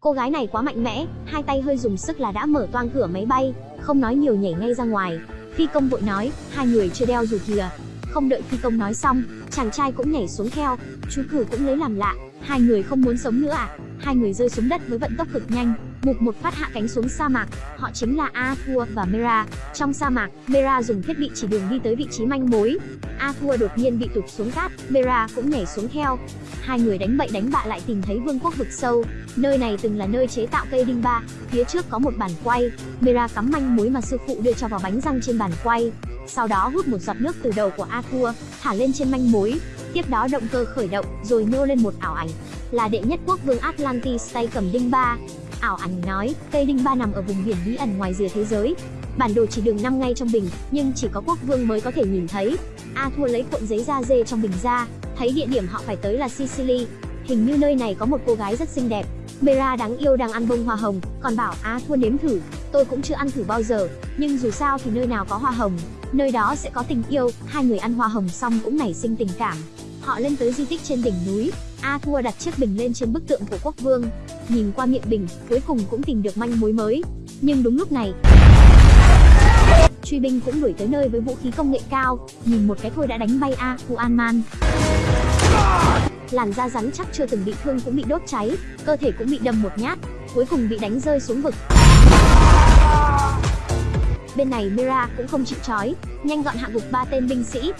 Cô gái này quá mạnh mẽ, hai tay hơi dùng sức là đã mở toang cửa máy bay, không nói nhiều nhảy ngay ra ngoài. Phi công vội nói, hai người chưa đeo dù kìa. Không đợi phi công nói xong, chàng trai cũng nhảy xuống theo, chú cử cũng lấy làm lạ, hai người không muốn sống nữa à? Hai người rơi xuống đất với vận tốc cực nhanh, mục một phát hạ cánh xuống sa mạc. Họ chính là Arthur và Mera. Trong sa mạc, Mera dùng thiết bị chỉ đường đi tới vị trí manh mối. Arthur đột nhiên bị tụt xuống cát, Mera cũng nhảy xuống theo. Hai người đánh bậy đánh bạ lại tìm thấy vương quốc vực sâu. Nơi này từng là nơi chế tạo cây đinh ba, phía trước có một bàn quay. Mera cắm manh mối mà sư phụ đưa cho vào bánh răng trên bàn quay. Sau đó hút một giọt nước từ đầu của Arthur, thả lên trên manh mối. Tiếp đó động cơ khởi động, rồi nhô lên một ảo ảnh, là đệ nhất quốc vương Atlantis tay cầm đinh ba. Ảo ảnh nói, cây đinh ba nằm ở vùng biển bí ẩn ngoài rìa thế giới. Bản đồ chỉ đường năm ngay trong bình, nhưng chỉ có quốc vương mới có thể nhìn thấy. A thua lấy cuộn giấy da dê trong bình ra, thấy địa điểm họ phải tới là Sicily. Hình như nơi này có một cô gái rất xinh đẹp. Mera đáng yêu đang ăn bông hoa hồng, còn bảo A thua nếm thử. Tôi cũng chưa ăn thử bao giờ, nhưng dù sao thì nơi nào có hoa hồng, nơi đó sẽ có tình yêu. Hai người ăn hoa hồng xong cũng nảy sinh tình cảm. Họ lên tới di tích trên đỉnh núi, A Thua đặt chiếc bình lên trên bức tượng của quốc vương. Nhìn qua miệng bình, cuối cùng cũng tìm được manh mối mới. Nhưng đúng lúc này, truy binh cũng đuổi tới nơi với vũ khí công nghệ cao, nhìn một cái thôi đã đánh bay A Thu An Man. Làn da rắn chắc chưa từng bị thương cũng bị đốt cháy, cơ thể cũng bị đâm một nhát, cuối cùng bị đánh rơi xuống vực. Bên này Mira cũng không chịu chói, nhanh gọn hạ gục ba tên binh sĩ.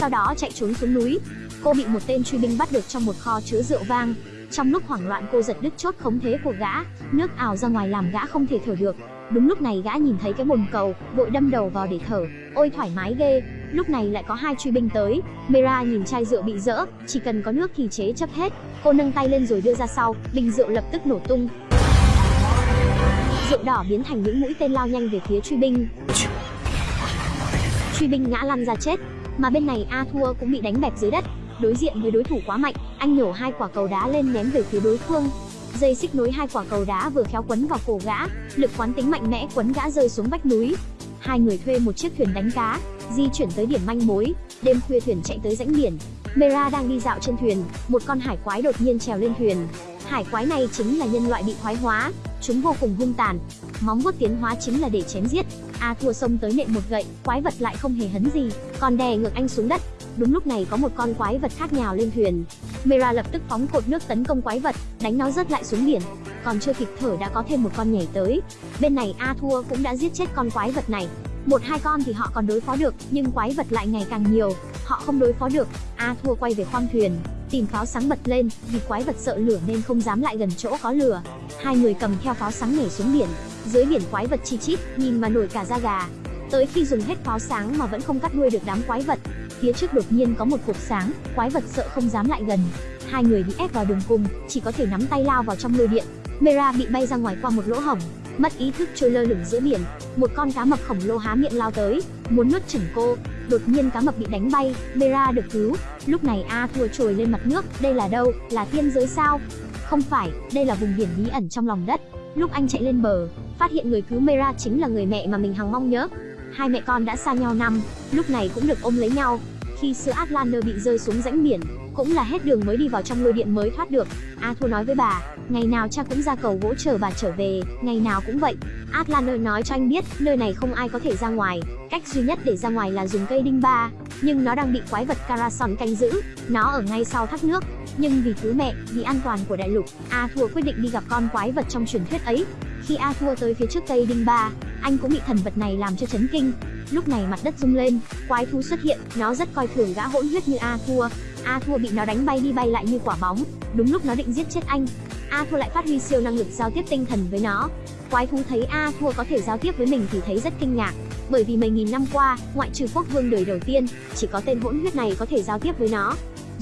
Sau đó chạy trốn xuống núi. Cô bị một tên truy binh bắt được trong một kho chứa rượu vang. Trong lúc hoảng loạn cô giật đứt chốt khống thế của gã, nước ảo ra ngoài làm gã không thể thở được. Đúng lúc này gã nhìn thấy cái bồn cầu, vội đâm đầu vào để thở. Ôi thoải mái ghê. Lúc này lại có hai truy binh tới. Mira nhìn chai rượu bị dỡ, chỉ cần có nước thì chế chấp hết. Cô nâng tay lên rồi đưa ra sau, bình rượu lập tức nổ tung. Rượu đỏ biến thành những mũi tên lao nhanh về phía truy binh. Truy binh ngã lăn ra chết, mà bên này A thua cũng bị đánh bẹp dưới đất. Đối diện với đối thủ quá mạnh, anh nhổ hai quả cầu đá lên ném về phía đối phương. Dây xích nối hai quả cầu đá vừa khéo quấn vào cổ gã, lực quán tính mạnh mẽ quấn gã rơi xuống vách núi. Hai người thuê một chiếc thuyền đánh cá, di chuyển tới điểm manh mối. Đêm khuya thuyền chạy tới rãnh biển. Mera đang đi dạo trên thuyền, một con hải quái đột nhiên trèo lên thuyền. Hải quái này chính là nhân loại bị thoái hóa, chúng vô cùng hung tàn. Móng vuốt tiến hóa chính là để chém giết. A thua xông tới nện một gậy, quái vật lại không hề hấn gì, còn đè ngược anh xuống đất. Đúng lúc này có một con quái vật khác nhào lên thuyền. Mera lập tức phóng cột nước tấn công quái vật, đánh nó rớt lại xuống biển. Còn chưa kịp thở đã có thêm một con nhảy tới. Bên này A thua cũng đã giết chết con quái vật này. Một hai con thì họ còn đối phó được, nhưng quái vật lại ngày càng nhiều, họ không đối phó được. A thua quay về khoang thuyền, tìm pháo sáng bật lên, vì quái vật sợ lửa nên không dám lại gần chỗ có lửa. Hai người cầm theo pháo sáng nhảy xuống biển, dưới biển quái vật chi chít, nhìn mà nổi cả da gà. Tới khi dùng hết pháo sáng mà vẫn không cắt đuôi được đám quái vật, phía trước đột nhiên có một cột sáng, quái vật sợ không dám lại gần. Hai người bị ép vào đường cùng, chỉ có thể nắm tay lao vào trong lôi điện. Mera bị bay ra ngoài qua một lỗ hổng, mất ý thức trôi lơ lửng giữa biển. Một con cá mập khổng lồ há miệng lao tới, muốn nuốt chửng cô. Đột nhiên cá mập bị đánh bay, Mera được cứu. Lúc này A thua trồi lên mặt nước, đây là đâu? Là thiên giới sao? Không phải, đây là vùng biển bí ẩn trong lòng đất. Lúc anh chạy lên bờ, phát hiện người cứu Mera chính là người mẹ mà mình hằng mong nhớ. Hai mẹ con đã xa nhau năm, lúc này cũng được ôm lấy nhau. Khi sữa Atlander bị rơi xuống rãnh biển, cũng là hết đường mới đi vào trong lôi điện mới thoát được. A Thua nói với bà, ngày nào cha cũng ra cầu gỗ chờ bà trở về, ngày nào cũng vậy. Atlander nói cho anh biết, nơi này không ai có thể ra ngoài, cách duy nhất để ra ngoài là dùng cây đinh ba, nhưng nó đang bị quái vật Carason canh giữ, nó ở ngay sau thác nước. Nhưng vì cứu mẹ, vì an toàn của đại lục, A Thua quyết định đi gặp con quái vật trong truyền thuyết ấy. Khi A Thua tới phía trước cây đinh ba, anh cũng bị thần vật này làm cho chấn kinh. Lúc này mặt đất rung lên, quái thú xuất hiện, nó rất coi thường gã hỗn huyết như A Thua. A Thua bị nó đánh bay đi bay lại như quả bóng, đúng lúc nó định giết chết anh. A Thua lại phát huy siêu năng lực giao tiếp tinh thần với nó. Quái thú thấy A Thua có thể giao tiếp với mình thì thấy rất kinh ngạc, bởi vì mấy nghìn năm qua, ngoại trừ quốc vương đời đầu tiên, chỉ có tên hỗn huyết này có thể giao tiếp với nó.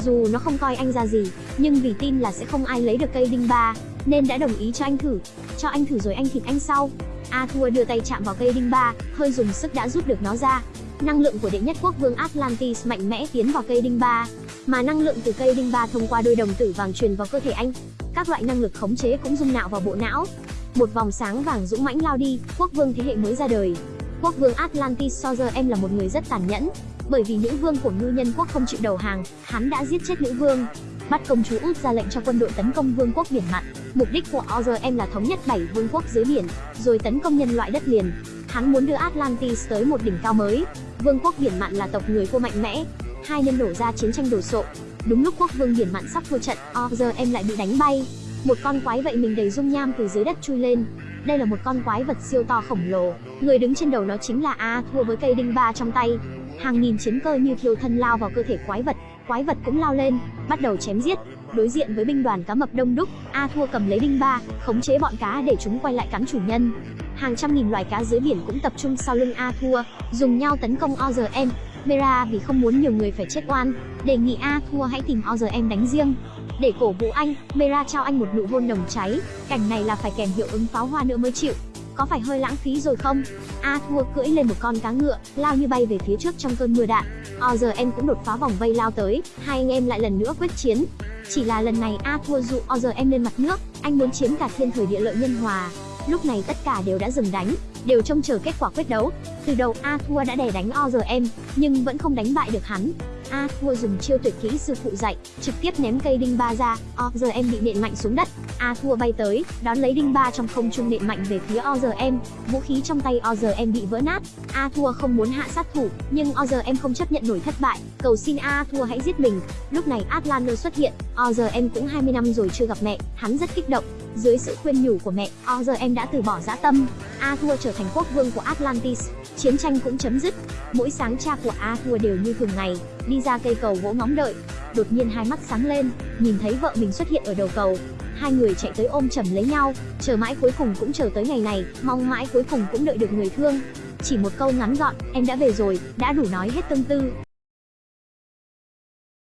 Dù nó không coi anh ra gì, nhưng vì tin là sẽ không ai lấy được cây đinh ba, nên đã đồng ý cho anh thử. Cho anh thử rồi anh thịt anh sau. A Thua đưa tay chạm vào cây đinh ba, hơi dùng sức đã rút được nó ra. Năng lượng của đệ nhất quốc vương Atlantis mạnh mẽ tiến vào cây đinh ba, mà năng lượng từ cây đinh ba thông qua đôi đồng tử vàng truyền vào cơ thể anh. Các loại năng lực khống chế cũng dung nạo vào bộ não. Một vòng sáng vàng dũng mãnh lao đi, quốc vương thế hệ mới ra đời. Quốc vương Atlantis so giờ em là một người rất tàn nhẫn, bởi vì nữ vương của ngư nhân quốc không chịu đầu hàng, hắn đã giết chết nữ vương bắt công chúa út ra lệnh cho quân đội tấn công vương quốc biển mặn. Mục đích của Orm là thống nhất bảy vương quốc dưới biển, rồi tấn công nhân loại đất liền. Hắn muốn đưa Atlantis tới một đỉnh cao mới. Vương quốc biển mặn là tộc người cô mạnh mẽ. Hai nhân nổ ra chiến tranh đổ sộ. Đúng lúc quốc vương biển mặn sắp thua trận, Orm lại bị đánh bay. Một con quái vậy mình đầy dung nham từ dưới đất chui lên. Đây là một con quái vật siêu to khổng lồ, người đứng trên đầu nó chính là A thua với cây đinh ba trong tay. Hàng nghìn chiến cơ như thiêu thân lao vào cơ thể quái vật, quái vật cũng lao lên, bắt đầu chém giết. Đối diện với binh đoàn cá mập đông đúc, A Thua cầm lấy đinh ba, khống chế bọn cá để chúng quay lại cắn chủ nhân. Hàng trăm nghìn loài cá dưới biển cũng tập trung sau lưng A Thua, dùng nhau tấn công OZM. Mera vì không muốn nhiều người phải chết oan, đề nghị A Thua hãy tìm OZM đánh riêng. Để cổ vũ anh, Mera trao anh một nụ hôn nồng cháy, cảnh này là phải kèm hiệu ứng pháo hoa nữa mới chịu. Có phải hơi lãng phí rồi không? A Thua cưỡi lên một con cá ngựa, lao như bay về phía trước trong cơn mưa đạn. Ờ, OZM cũng đột phá vòng vây lao tới, hai anh em lại lần nữa quyết chiến. Chỉ là lần này A Thua dụ ờ, em lên mặt nước, anh muốn chiếm cả thiên thời địa lợi nhân hòa. Lúc này tất cả đều đã dừng đánh, đều trông chờ kết quả quyết đấu. Từ đầu A Thua đã đè đánh ờ, OZM, nhưng vẫn không đánh bại được hắn. A Thua dùng chiêu tuyệt kỹ sư phụ dạy, trực tiếp ném cây đinh ba ra, OZM bị nện mạnh xuống đất. A Thua bay tới, đón lấy đinh ba trong không trung nện mạnh về phía OZM, vũ khí trong tay OZM bị vỡ nát. A Thua không muốn hạ sát thủ, nhưng OZM không chấp nhận nổi thất bại, cầu xin A Thua hãy giết mình. Lúc này Atlander xuất hiện, OZM cũng 20 năm rồi chưa gặp mẹ, hắn rất kích động. Dưới sự khuyên nhủ của mẹ, OZM đã từ bỏ dã tâm. A Thua trở thành quốc vương của Atlantis, chiến tranh cũng chấm dứt. Mỗi sáng cha của A Thua đều như thường ngày, đi ra cây cầu gỗ ngóng đợi. Đột nhiên hai mắt sáng lên, nhìn thấy vợ mình xuất hiện ở đầu cầu. Hai người chạy tới ôm chầm lấy nhau, chờ mãi cuối cùng cũng chờ tới ngày này, mong mãi cuối cùng cũng đợi được người thương. Chỉ một câu ngắn gọn, em đã về rồi, đã đủ nói hết tâm tư.